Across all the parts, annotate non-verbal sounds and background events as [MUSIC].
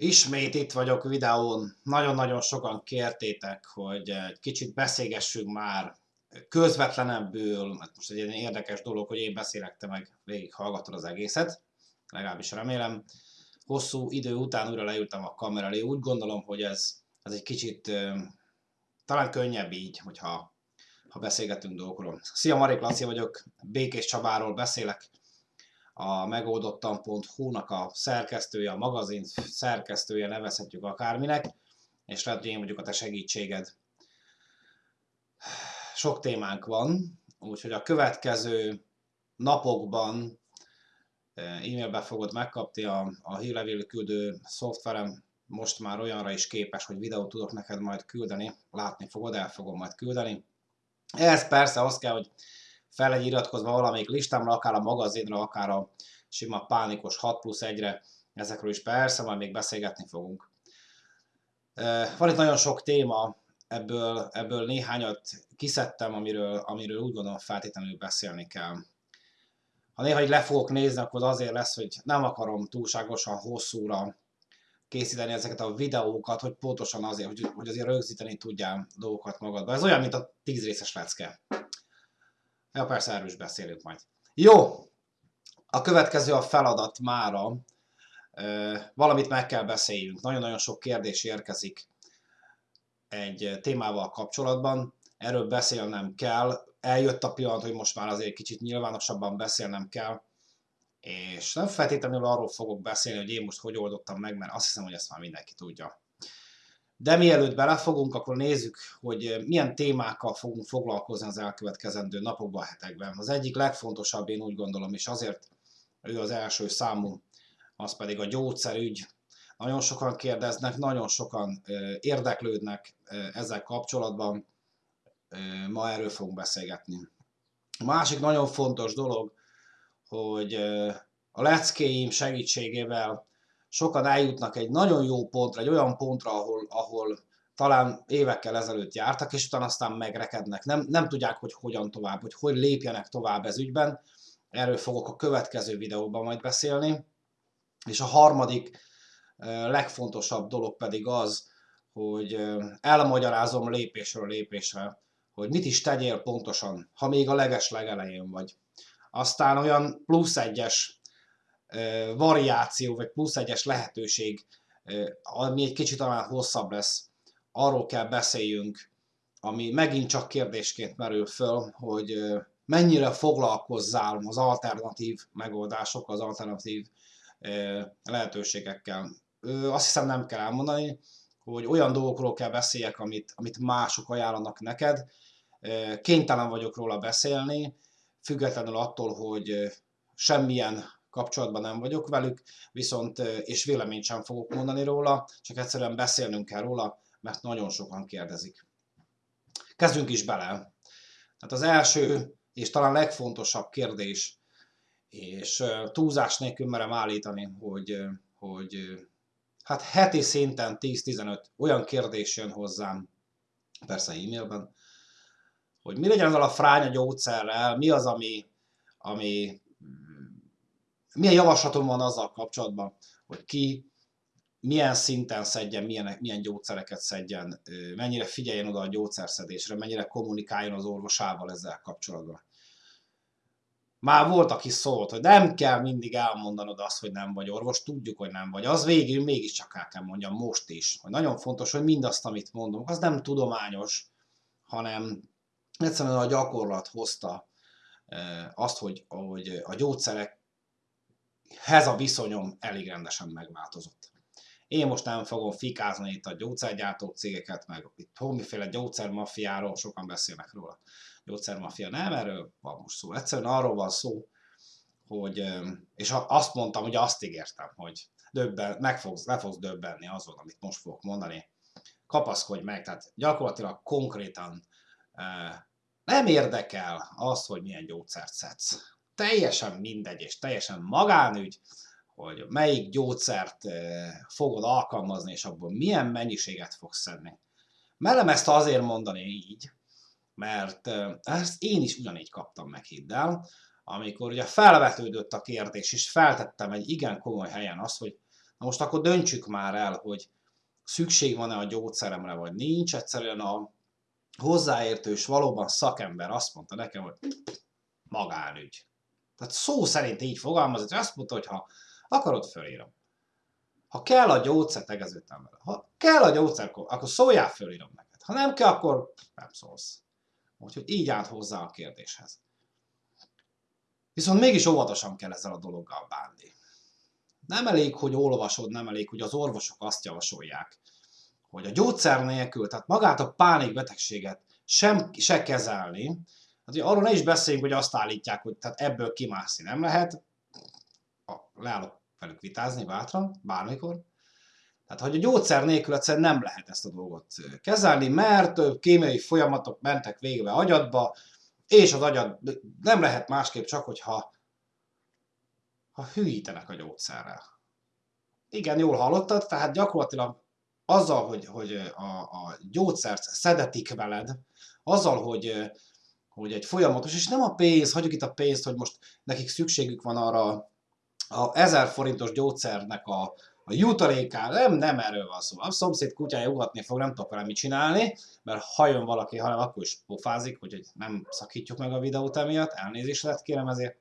Ismét itt vagyok videón. Nagyon-nagyon sokan kértétek, hogy egy kicsit beszélgessünk már közvetlenebbül, mert most egy ilyen érdekes dolog, hogy én beszélek, te meg hallgatod az egészet, legalábbis remélem. Hosszú idő után újra leültem a kamera elé, úgy gondolom, hogy ez, ez egy kicsit talán könnyebb így, hogyha ha beszélgetünk dolgokról. Szia, Marik Laci vagyok, Békés Csabáról beszélek, a megoldottam.hu-nak a szerkesztője, a magazin szerkesztője, nevezhetjük akárminek, és lehet, hogy én vagyok a te segítséged. Sok témánk van, úgyhogy a következő napokban e, e-mailbe fogod megkapni a, a hírlevél küldő szoftverem, most már olyanra is képes, hogy videót tudok neked majd küldeni, látni fogod, el fogom majd küldeni. Ez persze az kell, hogy fel egy iratkozva valamelyik listámra, akár a magazinra, akár a sima pánikos 6 plusz 1-re, ezekről is persze majd még beszélgetni fogunk. Van itt nagyon sok téma, ebből, ebből néhányat kiszedtem, amiről, amiről úgy gondolom feltétlenül beszélni kell. Ha néha így le fogok nézni, akkor az azért lesz, hogy nem akarom túlságosan hosszúra készíteni ezeket a videókat, hogy pontosan azért, hogy, hogy azért rögzíteni tudjál dolgokat magadba. Ez olyan, mint a 10 részes lecke. Ja, persze erről is beszélünk majd. Jó, a következő a feladat mára. Valamit meg kell beszéljünk. Nagyon-nagyon sok kérdés érkezik egy témával kapcsolatban. Erről beszélnem kell. Eljött a pillanat, hogy most már azért kicsit nyilvánosabban beszélnem kell. És nem feltétlenül arról fogok beszélni, hogy én most hogy oldottam meg, mert azt hiszem, hogy ezt már mindenki tudja. De mielőtt belefogunk, akkor nézzük, hogy milyen témákkal fogunk foglalkozni az elkövetkezendő napokban, hetekben. Az egyik legfontosabb, én úgy gondolom, és azért ő az első számú, az pedig a gyógyszerügy. Nagyon sokan kérdeznek, nagyon sokan érdeklődnek ezzel kapcsolatban, ma erről fogunk beszélgetni. A másik nagyon fontos dolog, hogy a leckéim segítségével sokan eljutnak egy nagyon jó pontra, egy olyan pontra, ahol, ahol talán évekkel ezelőtt jártak, és utána aztán megrekednek. Nem, nem tudják, hogy hogyan tovább, hogy hogy lépjenek tovább ez ügyben. Erről fogok a következő videóban majd beszélni. És a harmadik legfontosabb dolog pedig az, hogy elmagyarázom lépésről lépésre, hogy mit is tegyél pontosan, ha még a leges legelején vagy. Aztán olyan plusz egyes variáció, vagy plusz egyes lehetőség, ami egy kicsit talán hosszabb lesz, arról kell beszéljünk, ami megint csak kérdésként merül föl, hogy mennyire foglalkozzál az alternatív megoldások, az alternatív lehetőségekkel. Azt hiszem nem kell elmondani, hogy olyan dolgokról kell beszéljek, amit, amit mások ajánlanak neked. Kénytelen vagyok róla beszélni, függetlenül attól, hogy semmilyen kapcsolatban nem vagyok velük, viszont és véleményt sem fogok mondani róla, csak egyszerűen beszélnünk kell róla, mert nagyon sokan kérdezik. Kezdjünk is bele. Tehát az első és talán legfontosabb kérdés, és túlzás nélkül merem állítani, hogy, hogy hát heti szinten 10-15 olyan kérdés jön hozzám, persze e-mailben, hogy mi legyen azzal a fránya gyógyszerrel, mi az, ami, ami milyen javaslatom van azzal kapcsolatban, hogy ki milyen szinten szedjen, milyen, milyen gyógyszereket szedjen, mennyire figyeljen oda a gyógyszerszedésre, mennyire kommunikáljon az orvosával ezzel kapcsolatban. Már volt, aki szólt, hogy nem kell mindig elmondanod azt, hogy nem vagy orvos, tudjuk, hogy nem vagy. Az végül mégiscsak el kell mondjam most is, hogy nagyon fontos, hogy mindazt, amit mondom, az nem tudományos, hanem egyszerűen a gyakorlat hozta azt, hogy, hogy a gyógyszerekhez a viszonyom elég rendesen megváltozott. Én most nem fogom fikázni itt a gyógyszergyártó cégeket, meg itt homiféle gyógyszermafiáról, sokan beszélnek róla. Gyógyszermafia nem, erről van most szó. Egyszerűen arról van szó, hogy, és azt mondtam, hogy azt ígértem, hogy döbben, meg fogsz, le fogsz döbbenni azon, amit most fogok mondani. Kapaszkodj meg, tehát gyakorlatilag konkrétan nem érdekel az, hogy milyen gyógyszert szedsz. Teljesen mindegy, és teljesen magánügy, hogy melyik gyógyszert fogod alkalmazni, és abból milyen mennyiséget fogsz szedni. Merem ezt azért mondani így, mert ezt én is ugyanígy kaptam meg, hidd el, amikor ugye felvetődött a kérdés, és feltettem egy igen komoly helyen azt, hogy Na most akkor döntsük már el, hogy szükség van-e a gyógyszeremre, vagy nincs. Egyszerűen a hozzáértős, valóban szakember azt mondta nekem, hogy magánügy. Tehát szó szerint így fogalmazott, hogy azt mondta, hogy ha akarod, fölírom. Ha kell a gyógyszer, tegeződtem vele. Ha kell a gyógyszer, akkor szóljál, fölírom neked. Ha nem kell, akkor nem szólsz. Úgyhogy így állt hozzá a kérdéshez. Viszont mégis óvatosan kell ezzel a dologgal bánni. Nem elég, hogy olvasod, nem elég, hogy az orvosok azt javasolják, hogy a gyógyszer nélkül, tehát magát a pánikbetegséget sem, se kezelni, azért arról ne is beszéljünk, hogy azt állítják, hogy tehát ebből kimászni nem lehet, leállok velük vitázni bátran, bármikor, tehát, hogy a gyógyszer nélkül egyszerűen nem lehet ezt a dolgot kezelni, mert kémiai folyamatok mentek végbe agyadba, és az agyad nem lehet másképp csak, hogyha ha hűítenek a gyógyszerrel. Igen, jól hallottad, tehát gyakorlatilag azzal, hogy, hogy a, a gyógyszert szedetik veled, azzal, hogy, hogy egy folyamatos, és nem a pénz, hagyjuk itt a pénzt, hogy most nekik szükségük van arra a 1000 forintos gyógyszernek a, a jutalékán, nem, nem erről van szó. A szomszéd kutyája ugatni fog, nem tudok vele mit csinálni, mert ha jön valaki, hanem akkor is pofázik, hogy nem szakítjuk meg a videót emiatt, elnézést lett kérem ezért.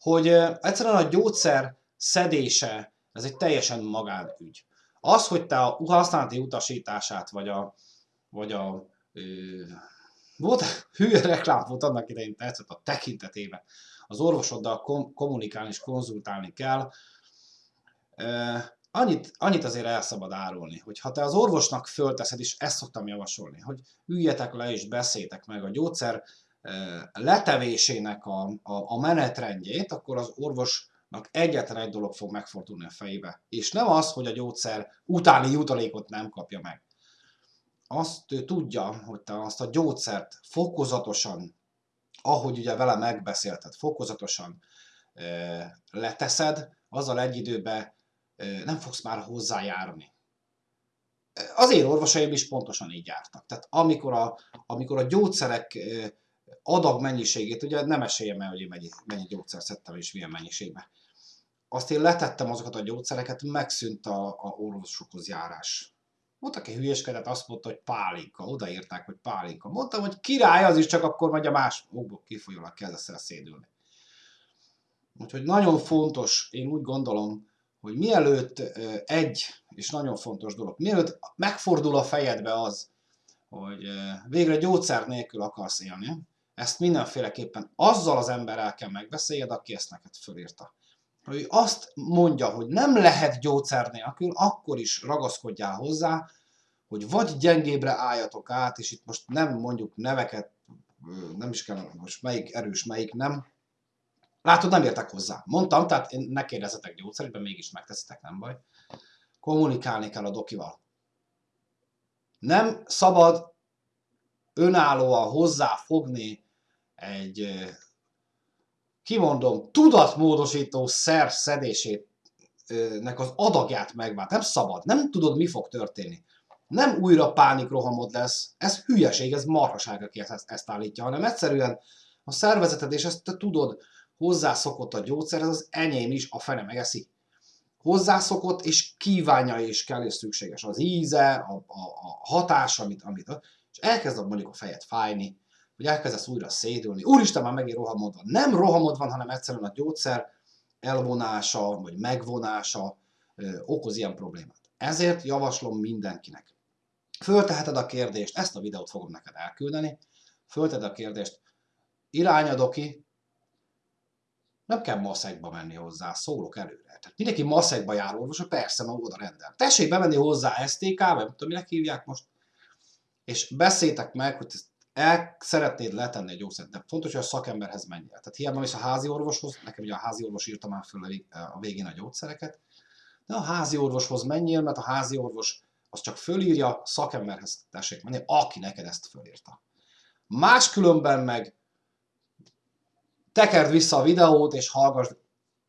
Hogy egyszerűen a gyógyszer szedése, ez egy teljesen magánügy. Az, hogy te a használati utasítását, vagy a, vagy a volt [LAUGHS] hülye reklám volt annak idején tetszett a tekintetében. Az orvosoddal kom- kommunikálni és konzultálni kell. E, annyit, annyit azért el szabad árulni, hogy ha te az orvosnak fölteszed, és ezt szoktam javasolni, hogy üljetek le és beszéltek meg a gyógyszer letevésének a, a, a menetrendjét, akkor az orvos egyetlen egy dolog fog megfordulni a fejébe. És nem az, hogy a gyógyszer utáni jutalékot nem kapja meg. Azt tudja, hogy te azt a gyógyszert fokozatosan, ahogy ugye vele megbeszélted, fokozatosan leteszed, azzal egy időben nem fogsz már hozzájárni. Az én orvosaim is pontosan így jártak. Tehát amikor a, amikor a gyógyszerek adag mennyiségét, ugye nem esélyem el, hogy én mennyi, mennyi gyógyszer szedtem és milyen mennyiségben. Azt én letettem azokat a gyógyszereket, megszűnt a, a orvosokhoz járás. Volt, aki hülyeskedett, azt mondta, hogy pálinka. Odaírták, hogy pálinka. Mondtam, hogy király az is, csak akkor megy a más okból kifolyólag kezdesz el szédülni. Úgyhogy nagyon fontos, én úgy gondolom, hogy mielőtt egy, és nagyon fontos dolog, mielőtt megfordul a fejedbe az, hogy végre gyógyszer nélkül akarsz élni, ezt mindenféleképpen azzal az emberrel kell megbeszéljed, aki ezt neked fölírta. Hogy azt mondja, hogy nem lehet gyógyszer nélkül, akkor is ragaszkodjál hozzá, hogy vagy gyengébre álljatok át, és itt most nem mondjuk neveket, nem is kell most melyik erős, melyik nem. Látod, nem értek hozzá. Mondtam, tehát ne kérdezzetek gyógyszerben, mégis megteszitek, nem baj. Kommunikálni kell a dokival. Nem szabad önállóan hozzáfogni egy, kimondom, tudatmódosító szer szedésének az adagját megvált. Nem szabad, nem tudod, mi fog történni. Nem újra pánikrohamod lesz, ez hülyeség, ez marhaság, aki ezt, ezt állítja, hanem egyszerűen a szervezeted, és ezt te tudod, hozzászokott a gyógyszer, ez az enyém is, a fene megeszi. Hozzászokott, és kívánja és kell, és szükséges. Az íze, a, a, a hatás, amit, amit, és elkezd mondjuk a fejed fájni, hogy elkezdesz újra szédülni. Úristen, már megint rohamod van. Nem rohamod van, hanem egyszerűen a gyógyszer elvonása, vagy megvonása ö, okoz ilyen problémát. Ezért javaslom mindenkinek. Fölteheted a kérdést, ezt a videót fogom neked elküldeni, fölteheted a kérdést, irányadok ki, nem kell maszekba menni hozzá, szólok előre. Tehát mindenki maszekba jár orvos, persze, ma oda rendel. Tessék bemenni hozzá STK-be, nem tudom, minek hívják most, és beszéltek meg, hogy el szeretnéd letenni egy gyógyszert, de fontos, hogy a szakemberhez menjél. Tehát hiába is a házi orvoshoz, nekem ugye a házi orvos írta már föl a végén a gyógyszereket, de a házi orvoshoz menjél, mert a házi orvos az csak fölírja, szakemberhez tessék menni, aki neked ezt fölírta. Máskülönben meg tekerd vissza a videót, és hallgass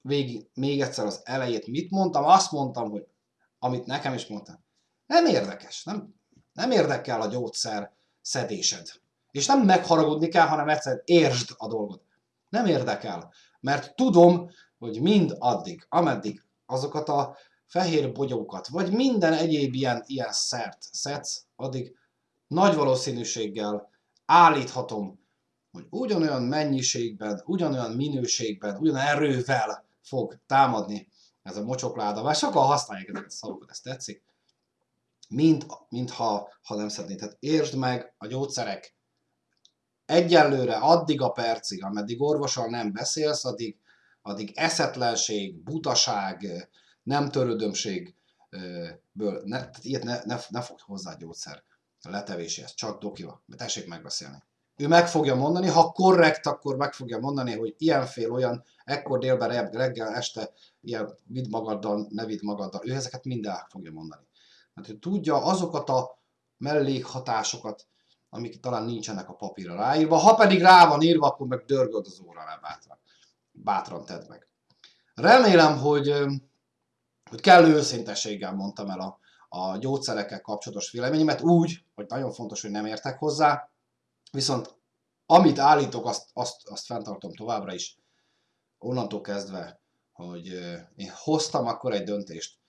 végig még egyszer az elejét. Mit mondtam? Azt mondtam, hogy amit nekem is mondtam. Nem érdekes, nem, nem érdekel a gyógyszer szedésed. És nem megharagudni kell, hanem egyszerűen értsd a dolgot. Nem érdekel, mert tudom, hogy mind addig, ameddig azokat a fehér bogyókat, vagy minden egyéb ilyen, ilyen szert szedsz, addig nagy valószínűséggel állíthatom, hogy ugyanolyan mennyiségben, ugyanolyan minőségben, ugyan erővel fog támadni ez a mocsokláda, vagy sokan használják ezeket a szavakat, ezt tetszik, mint, mint ha, ha nem szednéd. Tehát értsd meg a gyógyszerek egyelőre addig a percig, ameddig orvossal nem beszélsz, addig, addig eszetlenség, butaság, nem törődömségből, ne, tehát ilyet ne, ne, ne fogd hozzá gyógyszer letevéséhez, csak dokival, mert tessék megbeszélni. Ő meg fogja mondani, ha korrekt, akkor meg fogja mondani, hogy ilyenfél olyan, ekkor délben, reggel, este, ilyen vidd magaddal, ne vidd magaddal. Ő ezeket minden fogja mondani. Mert ő tudja azokat a mellékhatásokat, amik talán nincsenek a papírra ráírva. Ha pedig rá van írva, akkor meg dörgöd az óra rá bátran. Bátran tedd meg. Remélem, hogy, hogy kellő őszintességgel mondtam el a, a gyógyszerekkel kapcsolatos véleményemet úgy, hogy nagyon fontos, hogy nem értek hozzá, viszont amit állítok, azt, azt, azt fenntartom továbbra is, onnantól kezdve, hogy én hoztam akkor egy döntést,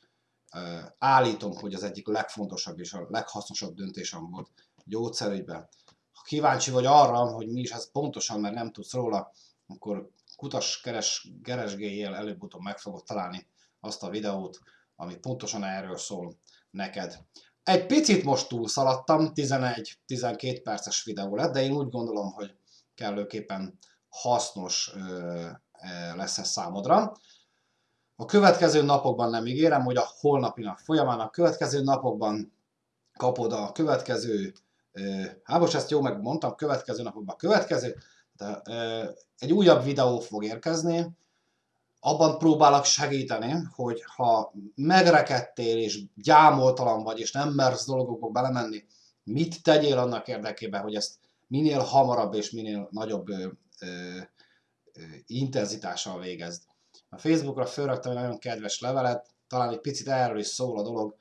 állítom, hogy az egyik legfontosabb és a leghasznosabb döntésem volt gyógyszerügyben. Ha kíváncsi vagy arra, hogy mi is ez pontosan, mert nem tudsz róla, akkor kutas, keres, keresgéljél, előbb-utóbb meg fogod találni azt a videót, ami pontosan erről szól neked. Egy picit most túlszaladtam, 11-12 perces videó lett, de én úgy gondolom, hogy kellőképpen hasznos lesz ez számodra. A következő napokban nem ígérem, hogy a holnapi nap folyamán, a következő napokban kapod a következő, hát most ezt jó megmondtam, következő napokban következő, de, egy újabb videó fog érkezni, abban próbálok segíteni, hogy ha megrekedtél és gyámoltalan vagy, és nem mersz dolgokba belemenni, mit tegyél annak érdekében, hogy ezt minél hamarabb és minél nagyobb ö, ö, intenzitással végezd. A Facebookra fölraktam egy nagyon kedves levelet, talán egy picit erről is szól a dolog,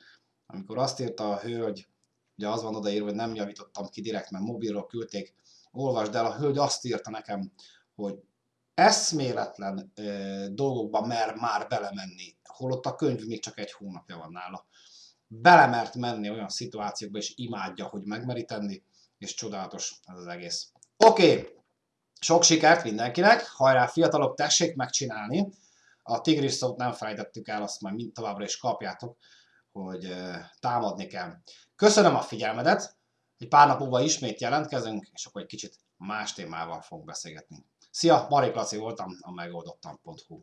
amikor azt írta a hölgy, ugye az van odaírva, hogy nem javítottam ki direkt, mert mobilról küldték, olvasd el, a hölgy azt írta nekem, hogy eszméletlen ö, dolgokba mer már belemenni, holott a könyv még csak egy hónapja van nála. Belemert menni olyan szituációkba, és imádja, hogy megmeri tenni, és csodálatos ez az egész. Oké, okay. sok sikert mindenkinek, hajrá fiatalok, tessék megcsinálni. A tigris szót nem felejtettük el, azt majd mind továbbra is kapjátok, hogy támadni kell. Köszönöm a figyelmedet, egy pár nap múlva ismét jelentkezünk, és akkor egy kicsit más témával fogunk beszélgetni. Szia, Marik Laci voltam, a megoldottam.hu.